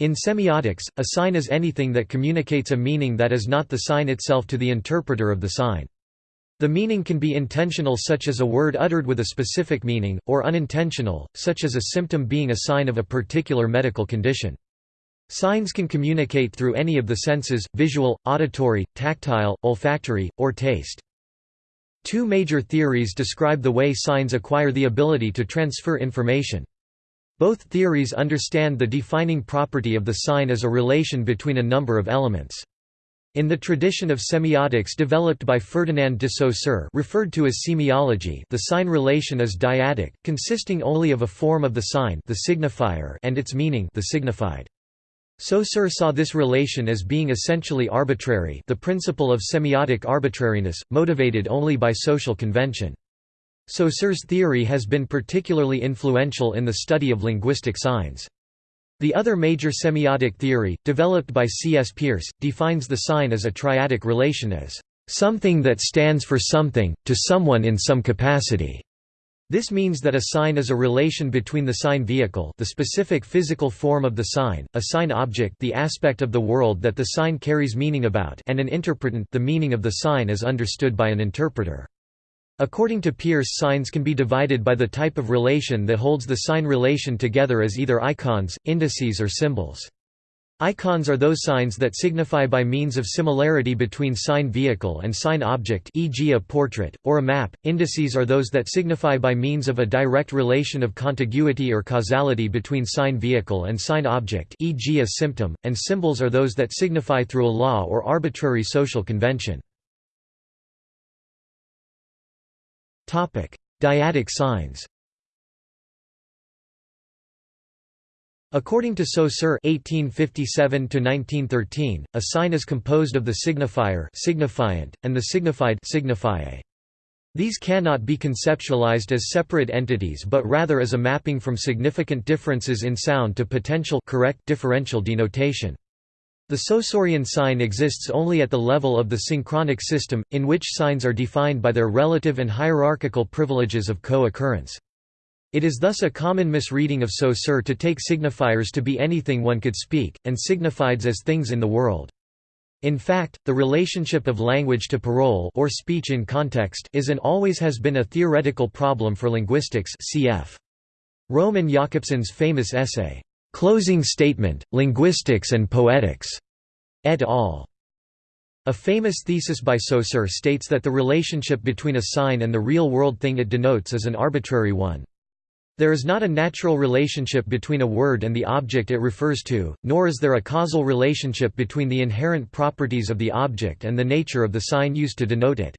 In semiotics, a sign is anything that communicates a meaning that is not the sign itself to the interpreter of the sign. The meaning can be intentional such as a word uttered with a specific meaning, or unintentional, such as a symptom being a sign of a particular medical condition. Signs can communicate through any of the senses, visual, auditory, tactile, olfactory, or taste. Two major theories describe the way signs acquire the ability to transfer information. Both theories understand the defining property of the sign as a relation between a number of elements. In the tradition of semiotics developed by Ferdinand de Saussure referred to as semiology the sign relation is dyadic, consisting only of a form of the sign the signifier and its meaning the signified. Saussure saw this relation as being essentially arbitrary the principle of semiotic arbitrariness, motivated only by social convention. Saussure's theory has been particularly influential in the study of linguistic signs. The other major semiotic theory, developed by C. S. Peirce, defines the sign as a triadic relation as something that stands for something, to someone in some capacity. This means that a sign is a relation between the sign vehicle the specific physical form of the sign, a sign object the aspect of the world that the sign carries meaning about and an interpretant the meaning of the sign as understood by an interpreter. According to Peirce signs can be divided by the type of relation that holds the sign relation together as either icons, indices or symbols. Icons are those signs that signify by means of similarity between sign vehicle and sign object e.g. a portrait, or a map. Indices are those that signify by means of a direct relation of contiguity or causality between sign vehicle and sign object e.g. a symptom, and symbols are those that signify through a law or arbitrary social convention. Dyadic signs According to Saussure (1857–1913), a sign is composed of the signifier signifiant, and the signified signifié. These cannot be conceptualized as separate entities but rather as a mapping from significant differences in sound to potential correct differential denotation. The Saussurean sign exists only at the level of the synchronic system, in which signs are defined by their relative and hierarchical privileges of co-occurrence. It is thus a common misreading of Saussure to take signifiers to be anything one could speak, and signifieds as things in the world. In fact, the relationship of language to parole or speech in context is and always has been a theoretical problem for linguistics cf. Roman Jakobson's famous essay, Closing Statement, Linguistics and Poetics, et al. A famous thesis by Saussure states that the relationship between a sign and the real-world thing it denotes is an arbitrary one. There is not a natural relationship between a word and the object it refers to, nor is there a causal relationship between the inherent properties of the object and the nature of the sign used to denote it.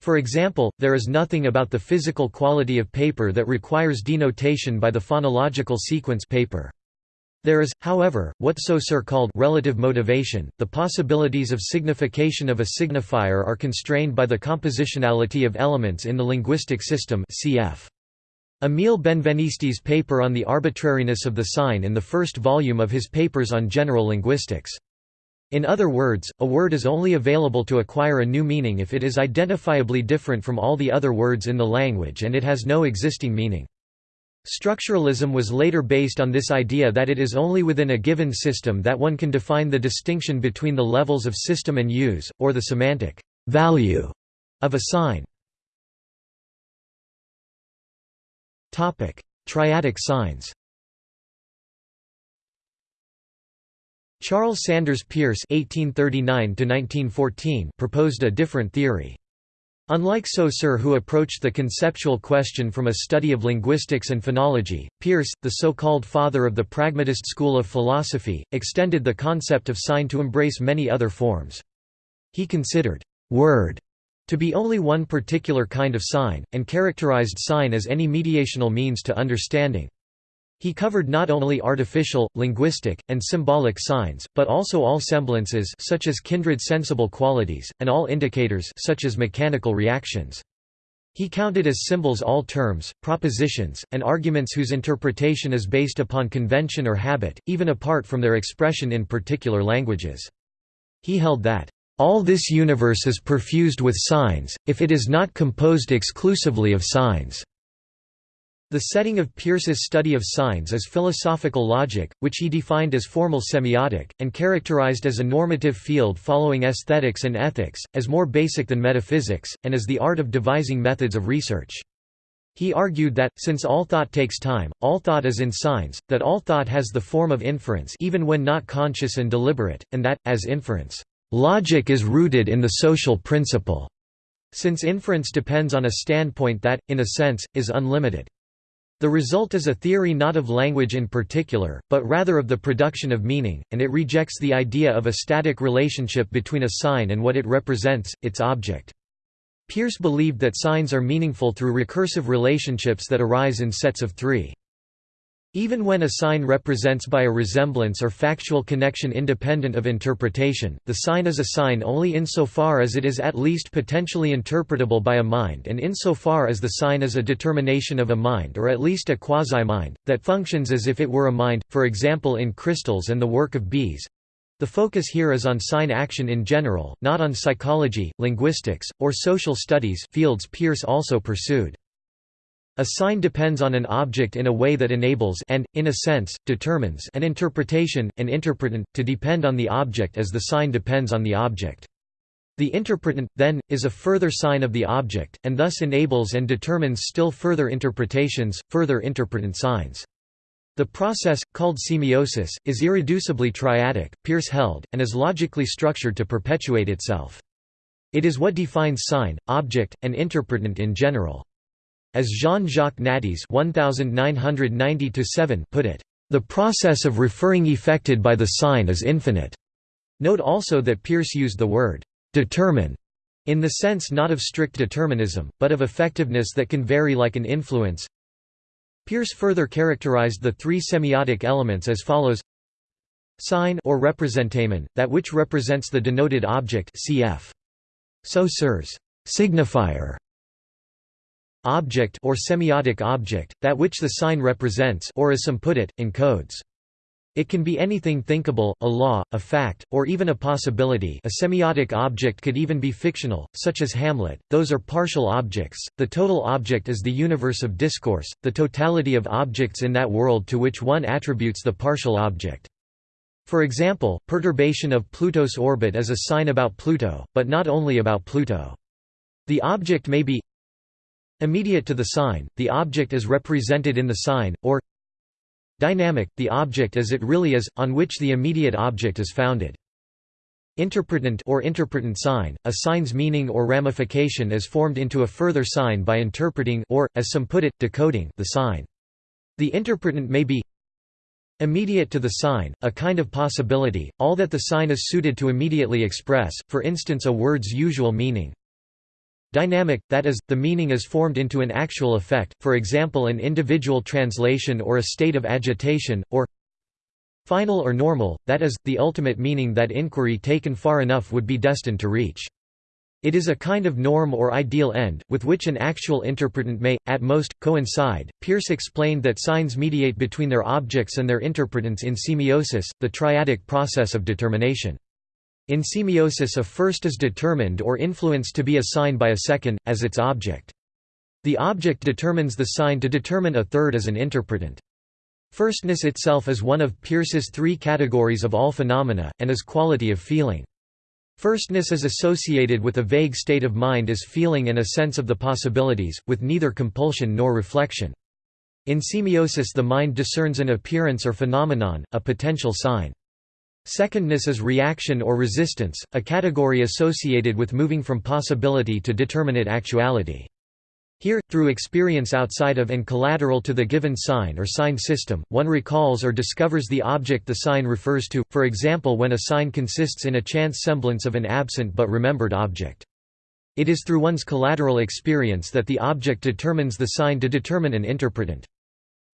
For example, there is nothing about the physical quality of paper that requires denotation by the phonological sequence paper. There is, however, what Saussure called relative motivation. The possibilities of signification of a signifier are constrained by the compositionality of elements in the linguistic system cf. Emile Benveniste's paper on the arbitrariness of the sign in the first volume of his papers on general linguistics. In other words, a word is only available to acquire a new meaning if it is identifiably different from all the other words in the language and it has no existing meaning. Structuralism was later based on this idea that it is only within a given system that one can define the distinction between the levels of system and use, or the semantic value of a sign. Triadic signs Charles Sanders Peirce (1839–1914) proposed a different theory. Unlike Saussure who approached the conceptual question from a study of linguistics and phonology, Peirce, the so-called father of the pragmatist school of philosophy, extended the concept of sign to embrace many other forms. He considered «word» to be only one particular kind of sign, and characterized sign as any mediational means to understanding. He covered not only artificial, linguistic, and symbolic signs, but also all semblances such as kindred sensible qualities, and all indicators such as mechanical reactions. He counted as symbols all terms, propositions, and arguments whose interpretation is based upon convention or habit, even apart from their expression in particular languages. He held that, "...all this universe is perfused with signs, if it is not composed exclusively of signs." The setting of Peirce's study of signs is philosophical logic, which he defined as formal semiotic, and characterized as a normative field following aesthetics and ethics, as more basic than metaphysics, and as the art of devising methods of research. He argued that, since all thought takes time, all thought is in signs, that all thought has the form of inference even when not conscious and deliberate, and that, as inference, "...logic is rooted in the social principle." since inference depends on a standpoint that, in a sense, is unlimited. The result is a theory not of language in particular, but rather of the production of meaning, and it rejects the idea of a static relationship between a sign and what it represents, its object. Peirce believed that signs are meaningful through recursive relationships that arise in sets of three. Even when a sign represents by a resemblance or factual connection independent of interpretation, the sign is a sign only insofar as it is at least potentially interpretable by a mind and insofar as the sign is a determination of a mind or at least a quasi-mind, that functions as if it were a mind, for example in crystals and the work of bees. The focus here is on sign action in general, not on psychology, linguistics, or social studies fields Peirce also pursued. A sign depends on an object in a way that enables and, in a sense, determines an interpretation, an interpretant, to depend on the object as the sign depends on the object. The interpretant, then, is a further sign of the object, and thus enables and determines still further interpretations, further interpretant signs. The process, called semiosis, is irreducibly triadic, Peirce held, and is logically structured to perpetuate itself. It is what defines sign, object, and interpretant in general. As Jean-Jacques Nattiez put it, "...the process of referring effected by the sign is infinite." Note also that Peirce used the word «determine» in the sense not of strict determinism, but of effectiveness that can vary like an influence. Peirce further characterized the three semiotic elements as follows Sign or representamen, that which represents the denoted object cf. Saussure's. Signifier object or semiotic object, that which the sign represents or as some put it, encodes. It can be anything thinkable, a law, a fact, or even a possibility a semiotic object could even be fictional, such as Hamlet, those are partial objects, the total object is the universe of discourse, the totality of objects in that world to which one attributes the partial object. For example, perturbation of Pluto's orbit is a sign about Pluto, but not only about Pluto. The object may be Immediate to the sign, the object is represented in the sign, or Dynamic, the object as it really is, on which the immediate object is founded. Interpretant or interpretant sign, a sign's meaning or ramification is formed into a further sign by interpreting or, as some put it, decoding the sign. The interpretant may be Immediate to the sign, a kind of possibility, all that the sign is suited to immediately express, for instance a word's usual meaning. Dynamic, that is, the meaning is formed into an actual effect, for example an individual translation or a state of agitation, or Final or normal, that is, the ultimate meaning that inquiry taken far enough would be destined to reach. It is a kind of norm or ideal end, with which an actual interpretant may, at most, coincide. Peirce explained that signs mediate between their objects and their interpretants in semiosis, the triadic process of determination. In semiosis a first is determined or influenced to be a sign by a second, as its object. The object determines the sign to determine a third as an interpretant. Firstness itself is one of Peirce's three categories of all phenomena, and is quality of feeling. Firstness is associated with a vague state of mind as feeling and a sense of the possibilities, with neither compulsion nor reflection. In semiosis the mind discerns an appearance or phenomenon, a potential sign. Secondness is reaction or resistance, a category associated with moving from possibility to determinate actuality. Here, through experience outside of and collateral to the given sign or sign system, one recalls or discovers the object the sign refers to, for example when a sign consists in a chance semblance of an absent but remembered object. It is through one's collateral experience that the object determines the sign to determine an interpretant.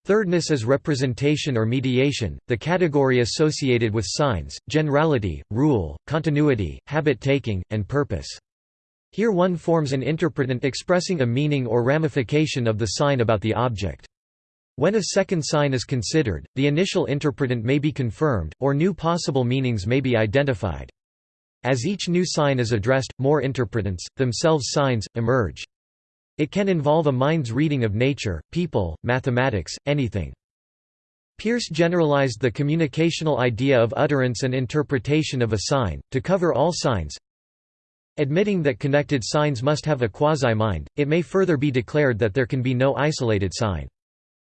Thirdness is representation or mediation, the category associated with signs, generality, rule, continuity, habit-taking, and purpose. Here one forms an interpretant expressing a meaning or ramification of the sign about the object. When a second sign is considered, the initial interpretant may be confirmed, or new possible meanings may be identified. As each new sign is addressed, more interpretants, themselves signs, emerge. It can involve a mind's reading of nature, people, mathematics, anything. Peirce generalized the communicational idea of utterance and interpretation of a sign, to cover all signs. Admitting that connected signs must have a quasi-mind, it may further be declared that there can be no isolated sign.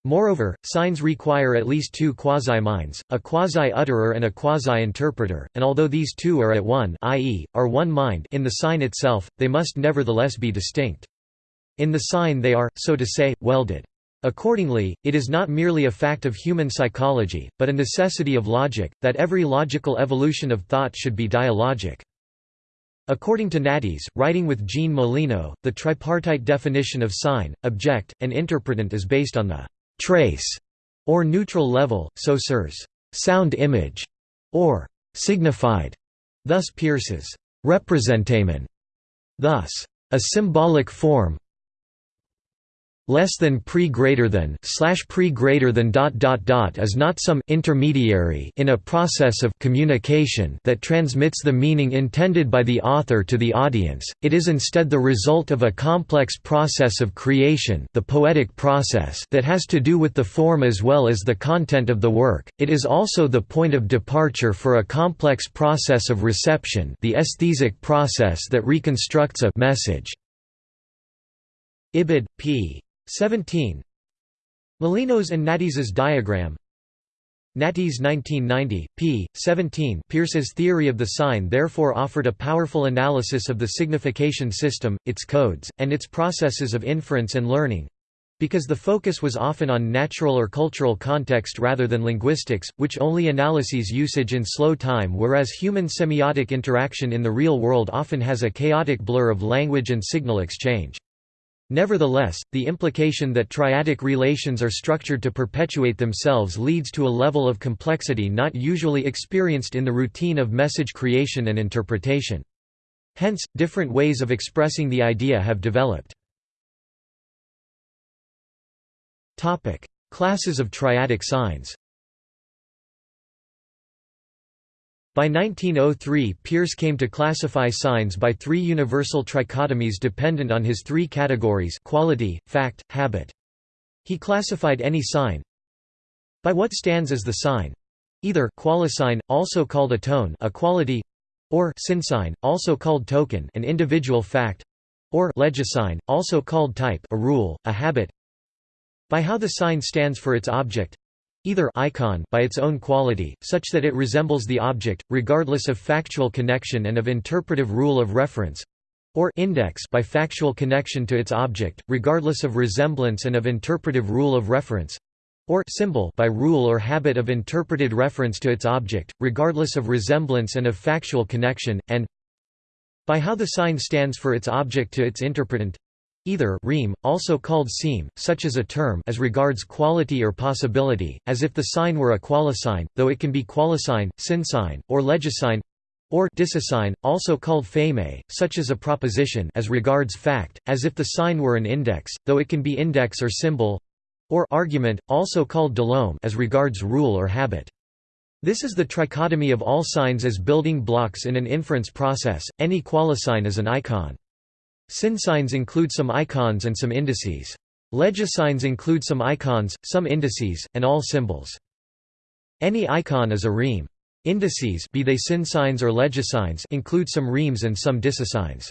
Moreover, signs require at least two quasi-minds, a quasi-utterer and a quasi-interpreter, and although these two are at one i.e., are one mind in the sign itself, they must nevertheless be distinct. In the sign they are, so to say, welded. Accordingly, it is not merely a fact of human psychology, but a necessity of logic, that every logical evolution of thought should be dialogic. According to Nattiez, writing with Jean Molino, the tripartite definition of sign, object, and interpretant is based on the trace or neutral level, Saussure's sound image or signified, thus Peirce's representamen, thus a symbolic form, less than pre greater than slash pre greater than dot dot dot is not some intermediary in a process of communication that transmits the meaning intended by the author to the audience. It is instead the result of a complex process of creation the poetic process that has to do with the form as well as the content of the work. It is also the point of departure for a complex process of reception the aesthetic process that reconstructs a message. Ibid, p. 17 Molino's and Nattiez's diagram Nattiez 1990, p. 17 Peirce's theory of the sign therefore offered a powerful analysis of the signification system, its codes, and its processes of inference and learning, because the focus was often on natural or cultural context rather than linguistics, which only analyses usage in slow time whereas human semiotic interaction in the real world often has a chaotic blur of language and signal exchange. Nevertheless, the implication that triadic relations are structured to perpetuate themselves leads to a level of complexity not usually experienced in the routine of message creation and interpretation. Hence, different ways of expressing the idea have developed. Classes of triadic signs By 1903 Peirce came to classify signs by three universal trichotomies dependent on his three categories quality, fact, habit. He classified any sign by what stands as the sign. Either qualisign, also called a tone a quality, or synsign, also called token an individual fact, or legisign, also called type a rule, a habit. By how the sign stands for its object either icon by its own quality, such that it resembles the object, regardless of factual connection and of interpretive rule of reference, or index by factual connection to its object, regardless of resemblance and of interpretive rule of reference, or symbol by rule or habit of interpreted reference to its object, regardless of resemblance and of factual connection, and by how the sign stands for its object to its interpretant, Either rheme, also called seem, such as a term as regards quality or possibility, as if the sign were a qualisign, though it can be qualisign, synsign, or legisign, or dicisign, also called pheme, such as a proposition as regards fact, as if the sign were an index, though it can be index or symbol, or argument, also called delome as regards rule or habit. This is the trichotomy of all signs as building blocks in an inference process, any qualisign is an icon. Synsigns include some icons and some indices. Legisigns include some icons, some indices, and all symbols. Any icon is a rheme. Indices be they synsigns or legisigns include some rhemes and some dicisigns.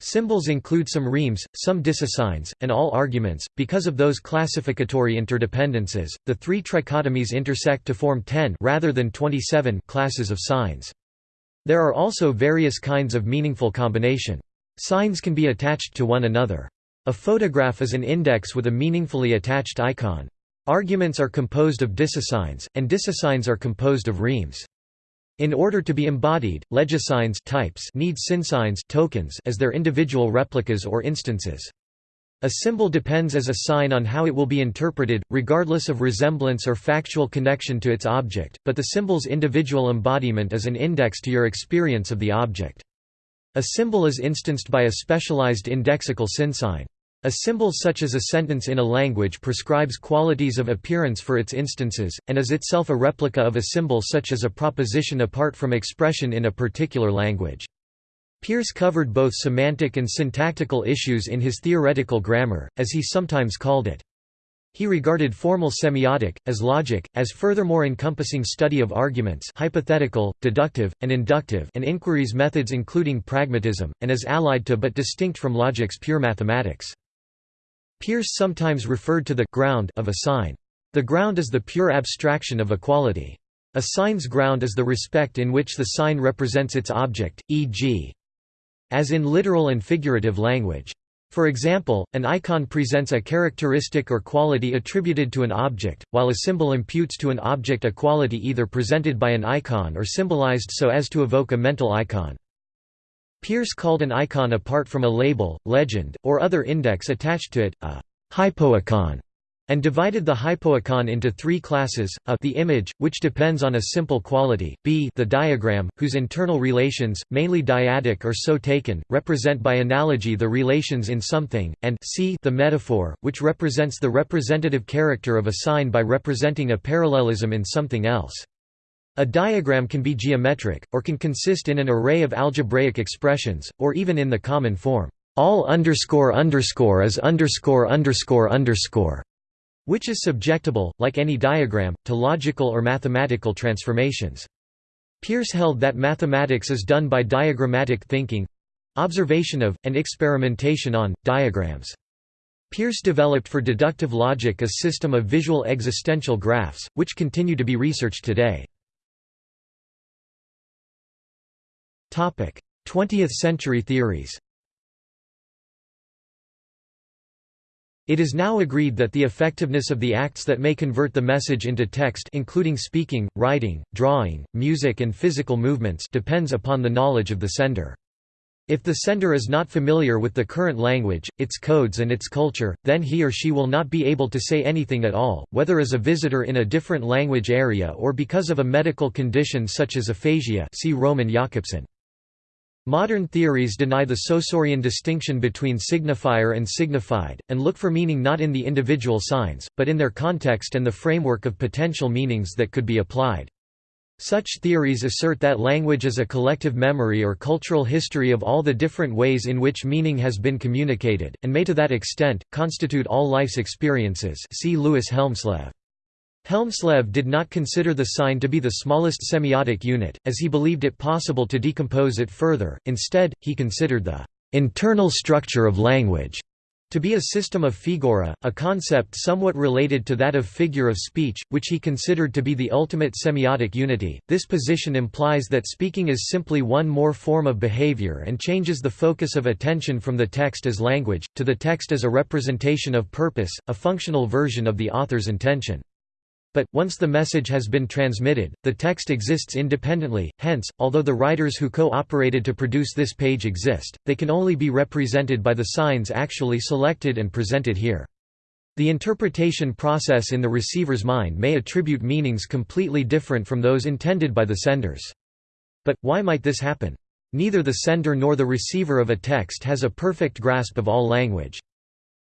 Symbols include some rhemes, some dicisigns, and all arguments. Because of those classificatory interdependences, the three trichotomies intersect to form 10 rather than 27 classes of signs. There are also various kinds of meaningful combination. Signs can be attached to one another. A photograph is an index with a meaningfully attached icon. Arguments are composed of dicisigns, and dicisigns are composed of rhemes. In order to be embodied, legisigns types need synsigns tokens as their individual replicas or instances. A symbol depends as a sign on how it will be interpreted, regardless of resemblance or factual connection to its object, but the symbol's individual embodiment is an index to your experience of the object. A symbol is instanced by a specialized indexical synsign. A symbol such as a sentence in a language prescribes qualities of appearance for its instances, and is itself a replica of a symbol such as a proposition apart from expression in a particular language. Peirce covered both semantic and syntactical issues in his theoretical grammar, as he sometimes called it. He regarded formal semiotic, as logic, as furthermore encompassing study of arguments hypothetical, deductive, and inductive and inquiry's methods including pragmatism, and as allied to but distinct from logic's pure mathematics. Peirce sometimes referred to the ground of a sign. The ground is the pure abstraction of a quality. A sign's ground is the respect in which the sign represents its object, e.g. as in literal and figurative language. For example, an icon presents a characteristic or quality attributed to an object, while a symbol imputes to an object a quality either presented by an icon or symbolized so as to evoke a mental icon. Peirce called an icon apart from a label, legend, or other index attached to it, a hypoicon and divided the hypoicon into three classes, a the image, which depends on a simple quality, b the diagram, whose internal relations, mainly dyadic or so taken, represent by analogy the relations in something, and c the metaphor, which represents the representative character of a sign by representing a parallelism in something else. A diagram can be geometric, or can consist in an array of algebraic expressions, or even in the common form, all underscore underscore is underscore underscore underscore which is subjectable, like any diagram, to logical or mathematical transformations. Peirce held that mathematics is done by diagrammatic thinking—observation of, and experimentation on, diagrams. Peirce developed for deductive logic a system of visual existential graphs, which continue to be researched today. 20th century theories It is now agreed that the effectiveness of the acts that may convert the message into text including speaking, writing, drawing, music and physical movements depends upon the knowledge of the sender. If the sender is not familiar with the current language, its codes and its culture, then he or she will not be able to say anything at all, whether as a visitor in a different language area or because of a medical condition such as aphasia see Roman Jakobson. Modern theories deny the Saussurean distinction between signifier and signified, and look for meaning not in the individual signs, but in their context and the framework of potential meanings that could be applied. Such theories assert that language is a collective memory or cultural history of all the different ways in which meaning has been communicated, and may to that extent, constitute all life's experiences see Louis Hjelmslev. Hjelmslev did not consider the sign to be the smallest semiotic unit, as he believed it possible to decompose it further, instead, he considered the «internal structure of language» to be a system of figura, a concept somewhat related to that of figure of speech, which he considered to be the ultimate semiotic unity. This position implies that speaking is simply one more form of behavior and changes the focus of attention from the text as language, to the text as a representation of purpose, a functional version of the author's intention. But, once the message has been transmitted, the text exists independently, hence, although the writers who co-operated to produce this page exist, they can only be represented by the signs actually selected and presented here. The interpretation process in the receiver's mind may attribute meanings completely different from those intended by the senders. But, why might this happen? Neither the sender nor the receiver of a text has a perfect grasp of all language.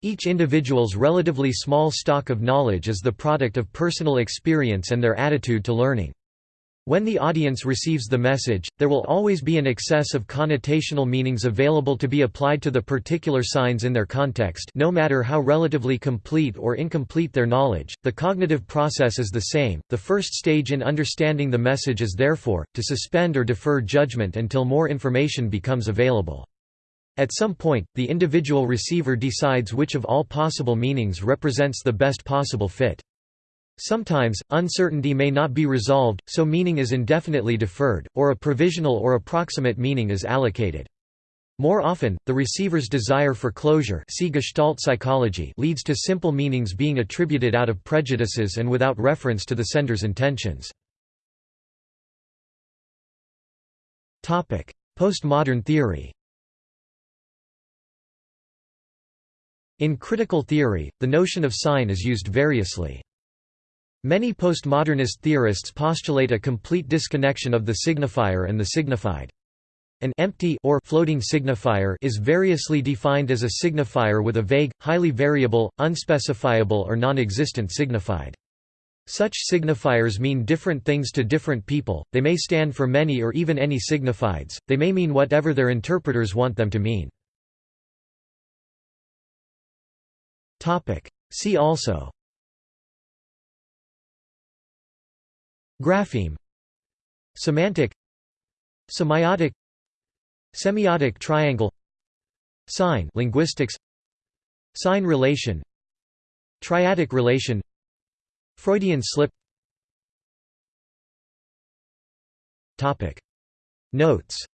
Each individual's relatively small stock of knowledge is the product of personal experience and their attitude to learning. When the audience receives the message, there will always be an excess of connotational meanings available to be applied to the particular signs in their context no matter how relatively complete or incomplete their knowledge, the cognitive process is the same. The first stage in understanding the message is therefore, to suspend or defer judgment until more information becomes available. At some point, the individual receiver decides which of all possible meanings represents the best possible fit. Sometimes, uncertainty may not be resolved, so meaning is indefinitely deferred, or a provisional or approximate meaning is allocated. More often, the receiver's desire for closure see Gestalt psychology leads to simple meanings being attributed out of prejudices and without reference to the sender's intentions. Postmodern theory In critical theory, the notion of sign is used variously. Many postmodernist theorists postulate a complete disconnection of the signifier and the signified. An empty or floating signifier is variously defined as a signifier with a vague, highly variable, unspecifiable or non-existent signified. Such signifiers mean different things to different people, they may stand for many or even any signifieds, they may mean whatever their interpreters want them to mean. See also. Grapheme. Semantic. Semiotic. Semiotic triangle. Sign linguistics. Sign relation. Triadic relation. Freudian slip. Topic. Notes.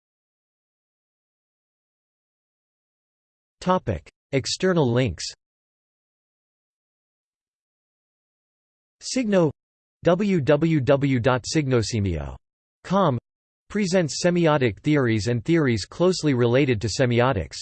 Topic. External links Signo www.signosemio.com presents semiotic theories and theories closely related to semiotics.